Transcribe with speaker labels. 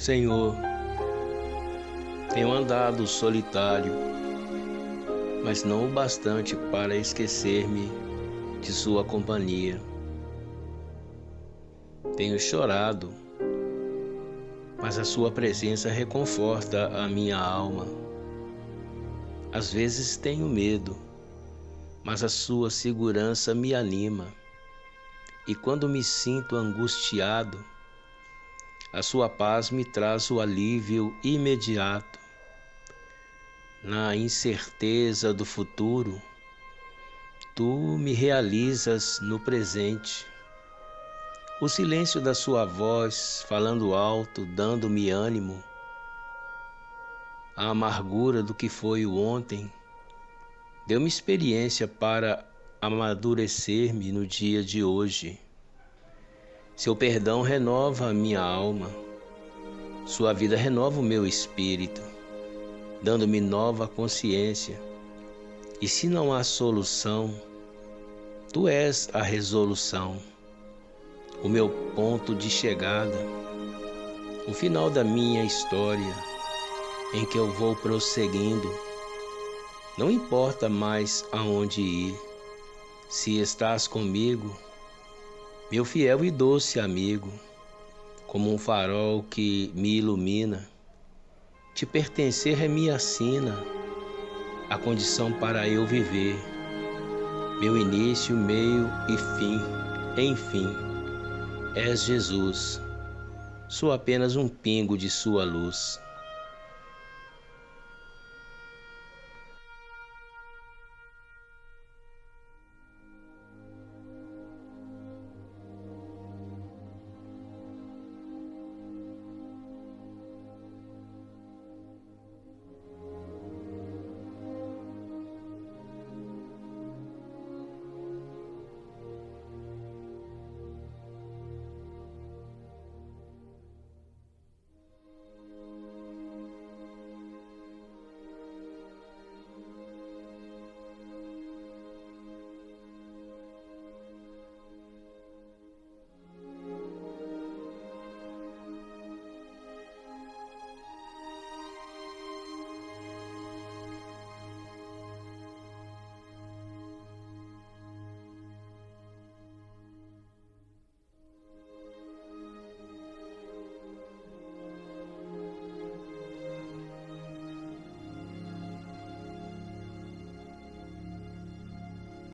Speaker 1: Senhor, tenho andado solitário, mas não o bastante para esquecer-me de Sua companhia. Tenho chorado, mas a Sua presença reconforta a minha alma. Às vezes tenho medo, mas a Sua segurança me anima. E quando me sinto angustiado, a Sua paz me traz o alívio imediato. Na incerteza do futuro, Tu me realizas no presente. O silêncio da Sua voz, falando alto, dando-me ânimo. A amargura do que foi o ontem, deu-me experiência para amadurecer-me no dia de hoje. Seu perdão renova a minha alma, Sua vida renova o meu espírito dando-me nova consciência. E se não há solução, tu és a resolução, o meu ponto de chegada, o final da minha história, em que eu vou prosseguindo. Não importa mais aonde ir, se estás comigo, meu fiel e doce amigo, como um farol que me ilumina te pertencer é minha sina, a condição para eu viver, meu início, meio e fim, enfim, és Jesus, sou apenas um pingo de sua luz.